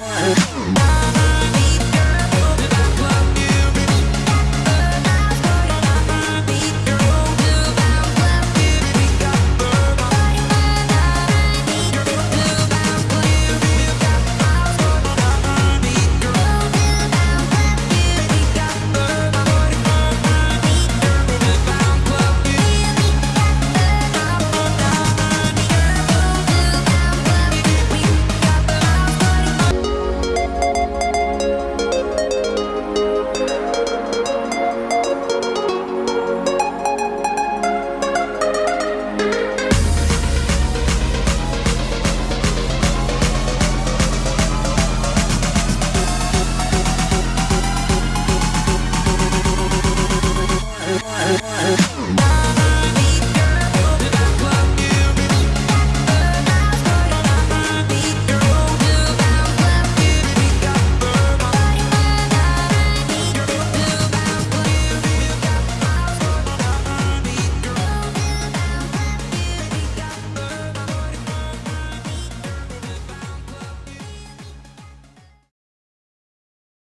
one.